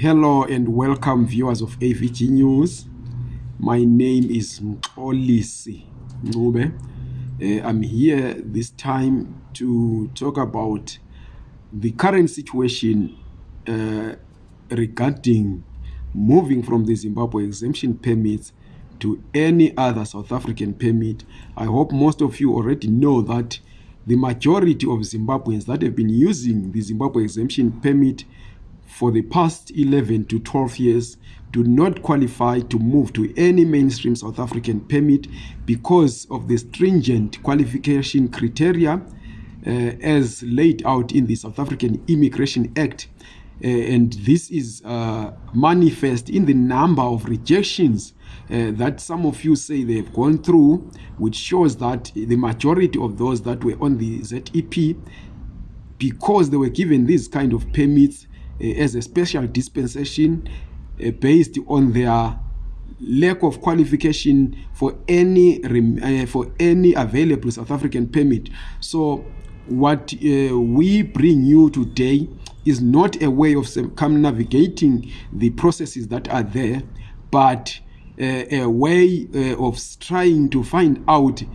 Hello and welcome viewers of AVG News. My name is Mxolisi Ncube. Uh, I'm here this time to talk about the current situation uh, regarding moving from the Zimbabwe exemption permits to any other South African permit. I hope most of you already know that the majority of Zimbabweans that have been using the Zimbabwe exemption permit for the past 11 to 12 years do not qualify to move to any mainstream South African permit because of the stringent qualification criteria uh, as laid out in the South African Immigration Act. Uh, and this is uh, manifest in the number of rejections uh, that some of you say they've gone through, which shows that the majority of those that were on the ZEP, because they were given these kind of permits, uh, as a special dispensation uh, based on their lack of qualification for any rem uh, for any available south african permit so what uh, we bring you today is not a way of come navigating the processes that are there but uh, a way uh, of trying to find out uh,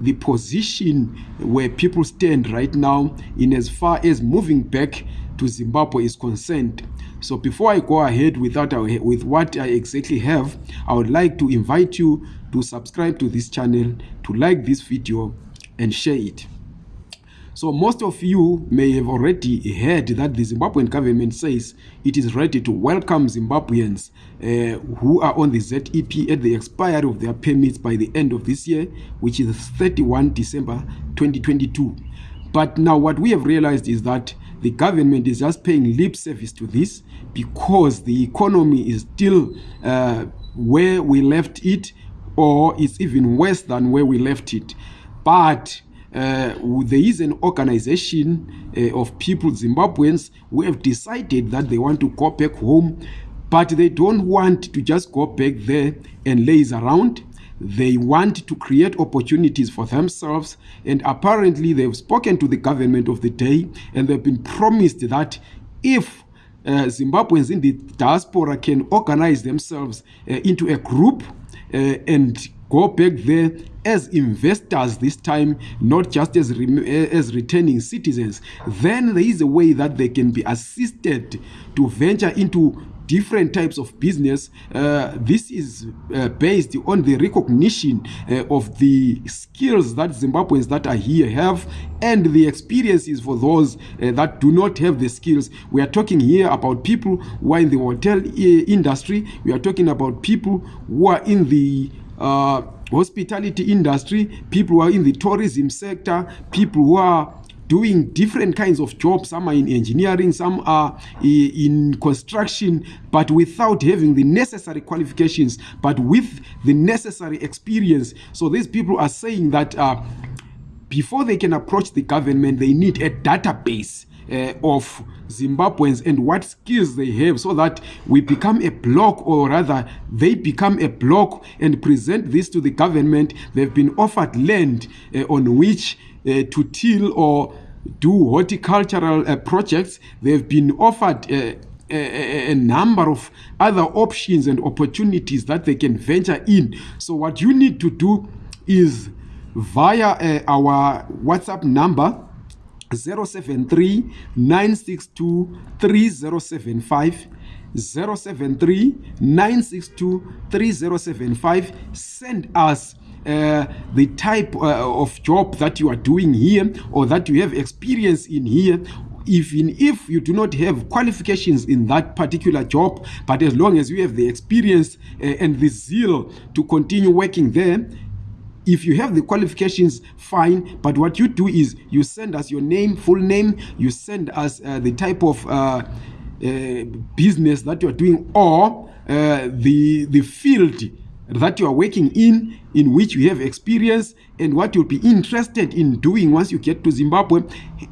the position where people stand right now in as far as moving back to Zimbabwe is concerned. So before I go ahead with, that, with what I exactly have, I would like to invite you to subscribe to this channel, to like this video and share it. So most of you may have already heard that the Zimbabwean government says it is ready to welcome Zimbabweans uh, who are on the ZEP at the expiry of their permits by the end of this year, which is 31 December 2022. But now what we have realized is that the government is just paying lip service to this because the economy is still uh, where we left it or it's even worse than where we left it. But uh, there is an organization uh, of people, Zimbabweans, who have decided that they want to go back home, but they don't want to just go back there and laze around. they want to create opportunities for themselves and apparently they've spoken to the government of the day and they've been promised that if uh, zimbabweans in the diaspora can organize themselves uh, into a group uh, and go back there as investors this time not just as, re uh, as returning citizens then there is a way that they can be assisted to venture into different types of business uh, this is uh, based on the recognition uh, of the skills that zimbabweans that are here have and the experiences for those uh, that do not have the skills we are talking here about people who are in the hotel uh, industry we are talking about people who are in the uh, hospitality industry people who are in the tourism sector people who are doing different kinds of jobs some are in engineering some are in construction but without having the necessary qualifications but with the necessary experience so these people are saying that uh, before they can approach the government they need a database uh, of Zimbabweans and what skills they have so that we become a block or rather they become a block and present this to the government. They've been offered land uh, on which uh, to till or do horticultural uh, projects. They've been offered uh, a, number of other options and opportunities that they can venture in. So what you need to do is via uh, our WhatsApp number 073 962 3075 send us uh, the type uh, of job that you are doing here or that you have experience in here even if you do not have qualifications in that particular job but as long as you have the experience uh, and the zeal to continue working there if you have the qualifications fine but what you do is you send us your name full name you send us uh, the type of uh, uh, business that you're doing or uh, the the field that you are working in, in which you have experience and what you'll be interested in doing once you get to Zimbabwe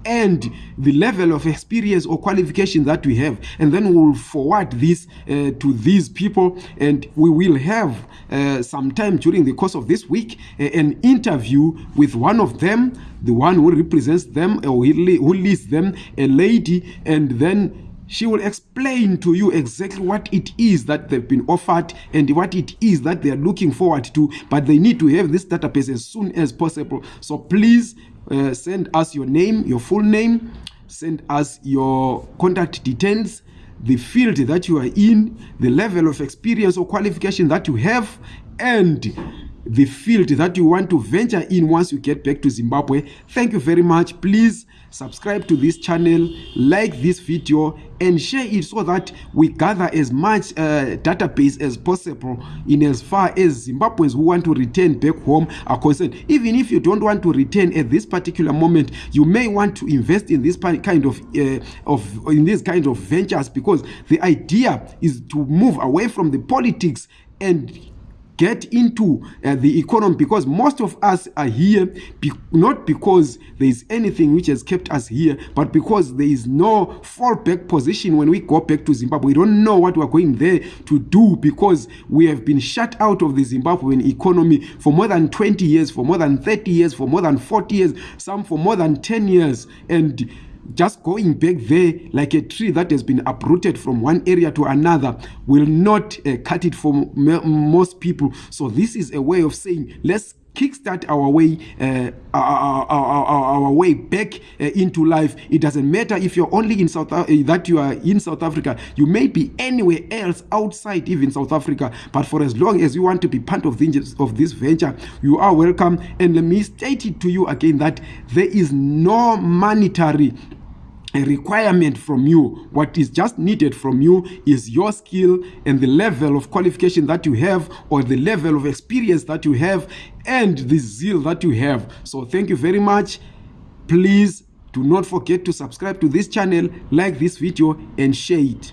and the level of experience or qualification that we have. And then we'll forward this uh, to these people and we will have uh, time during the course of this week uh, an interview with one of them, the one who represents them uh, or who leads them, a lady, and then she will explain to you exactly what it is that they've been offered and what it is that they are looking forward to but they need to have this database as soon as possible so please uh, send us your name your full name send us your contact details the field that you are in the level of experience or qualification that you have and the field that you want to venture in once you get back to zimbabwe thank you very much please subscribe to this channel like this video and share it so that we gather as much uh, database as possible in as far as zimbabweans who want to return back home are concerned even if you don't want to return at this particular moment you may want to invest in this kind of, uh, of in these kind of ventures because the idea is to move away from the politics and get into uh, the economy because most of us are here be not because there is anything which has kept us here but because there is no fall back position when we go back to zimbabwe we don't know what we're going there to do because we have been shut out of the zimbabwean economy for more than 20 years for more than 30 years for more than 40 years some for more than 10 years and just going back there like a tree that has been uprooted from one area to another will not uh, cut it for m- most people so this is a way of saying let's kickstart our way uh, our, our, our, our way back uh, into life it doesn't matter if you're only in south uh, that you are in south africa you may be anywhere else outside even south africa but for as long as you want to be part of the, of this venture you are welcome and let me state it to you again that there is no monetary a requirement from you what is just needed from you is your skill and the level of qualification that you have or the level of experience that you have and the zeal that you have so thank you very much please do not forget to subscribe to this channel like this video and share it